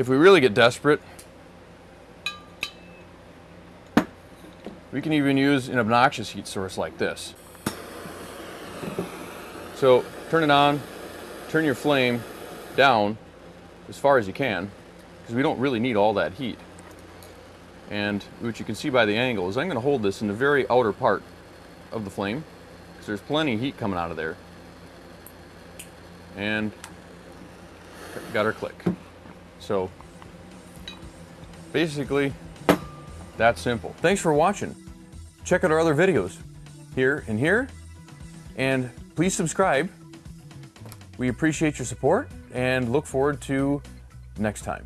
If we really get desperate, we can even use an obnoxious heat source like this. So turn it on, turn your flame down as far as you can, because we don't really need all that heat. And what you can see by the angle is I'm going to hold this in the very outer part of the flame, because there's plenty of heat coming out of there. And got our click. So basically, that's simple. Thanks for watching. Check out our other videos here and here. And please subscribe. We appreciate your support and look forward to next time.